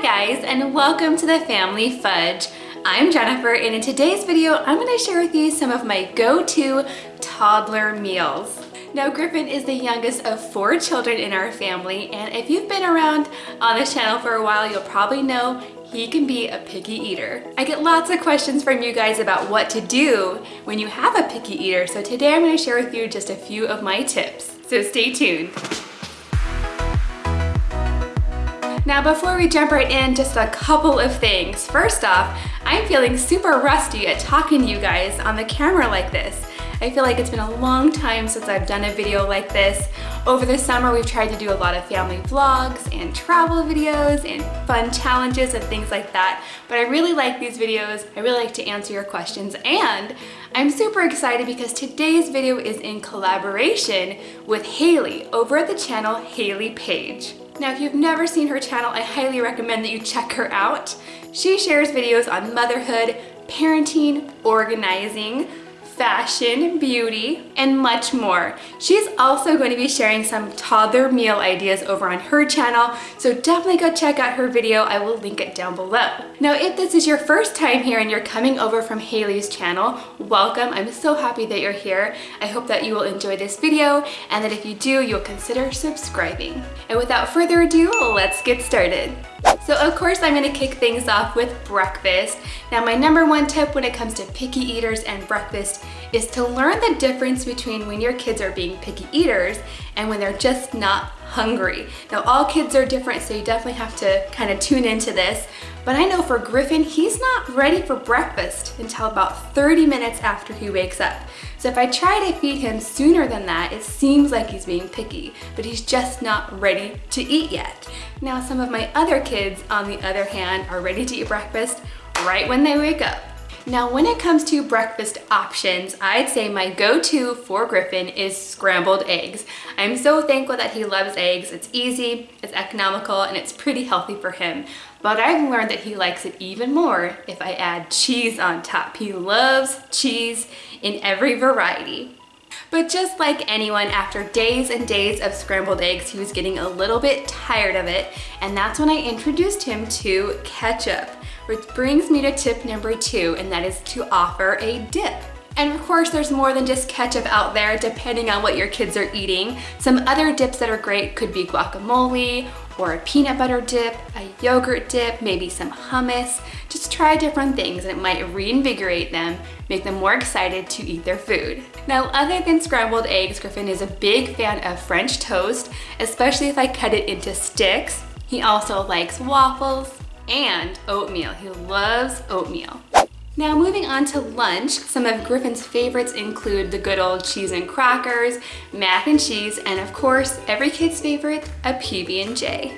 Hi guys and welcome to the Family Fudge. I'm Jennifer and in today's video I'm going to share with you some of my go-to toddler meals. Now Griffin is the youngest of four children in our family and if you've been around on this channel for a while you'll probably know he can be a picky eater. I get lots of questions from you guys about what to do when you have a picky eater so today I'm going to share with you just a few of my tips. So stay tuned. Now before we jump right in, just a couple of things. First off, I'm feeling super rusty at talking to you guys on the camera like this. I feel like it's been a long time since I've done a video like this. Over the summer, we've tried to do a lot of family vlogs and travel videos and fun challenges and things like that. But I really like these videos. I really like to answer your questions and I'm super excited because today's video is in collaboration with Haley over at the channel Haley Page. Now, if you've never seen her channel, I highly recommend that you check her out. She shares videos on motherhood, parenting, organizing, fashion, beauty, and much more. She's also going to be sharing some toddler meal ideas over on her channel, so definitely go check out her video. I will link it down below. Now, if this is your first time here and you're coming over from Haley's channel, welcome. I'm so happy that you're here. I hope that you will enjoy this video and that if you do, you'll consider subscribing. And without further ado, let's get started. So of course I'm gonna kick things off with breakfast. Now my number one tip when it comes to picky eaters and breakfast is to learn the difference between when your kids are being picky eaters and when they're just not hungry. Now all kids are different so you definitely have to kind of tune into this. But I know for Griffin, he's not ready for breakfast until about 30 minutes after he wakes up. So if I try to feed him sooner than that, it seems like he's being picky, but he's just not ready to eat yet. Now some of my other kids, on the other hand, are ready to eat breakfast right when they wake up. Now, when it comes to breakfast options, I'd say my go-to for Griffin is scrambled eggs. I'm so thankful that he loves eggs. It's easy, it's economical, and it's pretty healthy for him. But I've learned that he likes it even more if I add cheese on top. He loves cheese in every variety. But just like anyone, after days and days of scrambled eggs, he was getting a little bit tired of it, and that's when I introduced him to ketchup. Which brings me to tip number two, and that is to offer a dip. And of course, there's more than just ketchup out there, depending on what your kids are eating. Some other dips that are great could be guacamole, or a peanut butter dip, a yogurt dip, maybe some hummus. Just try different things and it might reinvigorate them, make them more excited to eat their food. Now, other than scrambled eggs, Griffin is a big fan of French toast, especially if I cut it into sticks. He also likes waffles, and oatmeal. He loves oatmeal. Now moving on to lunch, some of Griffin's favorites include the good old cheese and crackers, mac and cheese, and of course, every kid's favorite, a PB&J.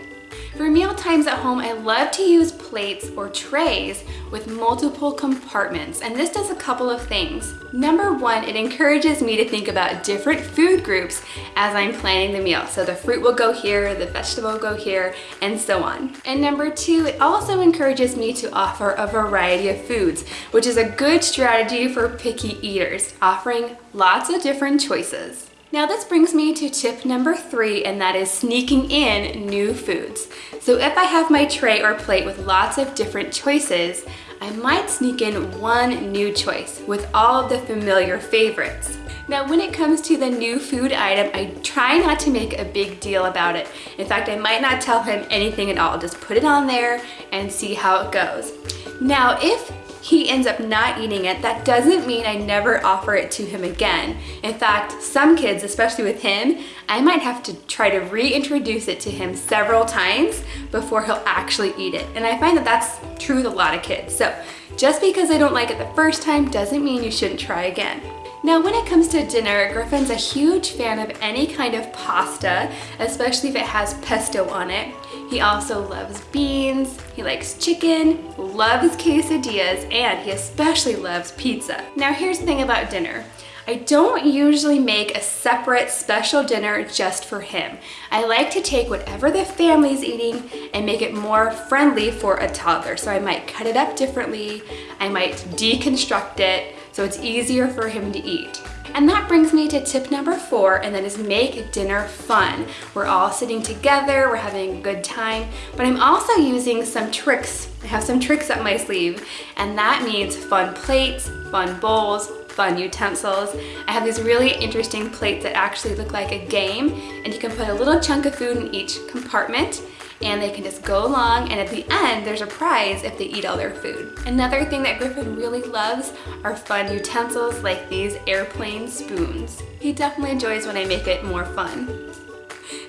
For meal times at home, I love to use plates or trays with multiple compartments, and this does a couple of things. Number one, it encourages me to think about different food groups as I'm planning the meal. So the fruit will go here, the vegetable will go here, and so on. And number two, it also encourages me to offer a variety of foods, which is a good strategy for picky eaters, offering lots of different choices. Now this brings me to tip number three, and that is sneaking in new foods. So if I have my tray or plate with lots of different choices, I might sneak in one new choice with all of the familiar favorites. Now when it comes to the new food item, I try not to make a big deal about it. In fact, I might not tell him anything at all. Just put it on there and see how it goes. Now if he ends up not eating it, that doesn't mean I never offer it to him again. In fact, some kids, especially with him, I might have to try to reintroduce it to him several times before he'll actually eat it. And I find that that's true with a lot of kids. So just because I don't like it the first time doesn't mean you shouldn't try again. Now when it comes to dinner, Griffin's a huge fan of any kind of pasta, especially if it has pesto on it. He also loves beans, he likes chicken, loves quesadillas, and he especially loves pizza. Now here's the thing about dinner. I don't usually make a separate special dinner just for him. I like to take whatever the family's eating and make it more friendly for a toddler. So I might cut it up differently, I might deconstruct it so it's easier for him to eat. And that brings me to tip number four, and that is make dinner fun. We're all sitting together, we're having a good time, but I'm also using some tricks. I have some tricks up my sleeve, and that means fun plates, fun bowls, fun utensils. I have these really interesting plates that actually look like a game, and you can put a little chunk of food in each compartment, and they can just go along and at the end there's a prize if they eat all their food. Another thing that Griffin really loves are fun utensils like these airplane spoons. He definitely enjoys when I make it more fun.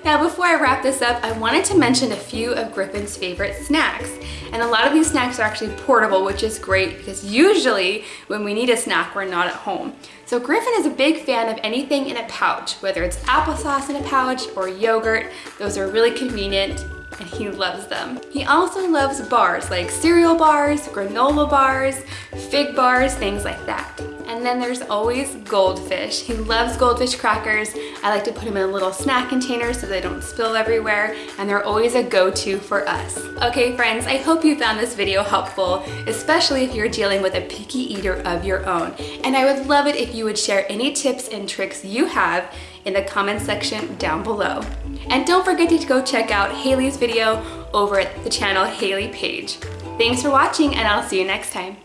Now before I wrap this up, I wanted to mention a few of Griffin's favorite snacks. And a lot of these snacks are actually portable, which is great because usually when we need a snack, we're not at home. So Griffin is a big fan of anything in a pouch, whether it's applesauce in a pouch or yogurt. Those are really convenient and he loves them. He also loves bars like cereal bars, granola bars, fig bars, things like that. And then there's always goldfish. He loves goldfish crackers. I like to put them in a little snack container so they don't spill everywhere and they're always a go-to for us. Okay friends, I hope you found this video helpful, especially if you're dealing with a picky eater of your own. And I would love it if you would share any tips and tricks you have in the comment section down below. And don't forget to go check out Haley's video over at the channel Haley Page. Thanks for watching and I'll see you next time.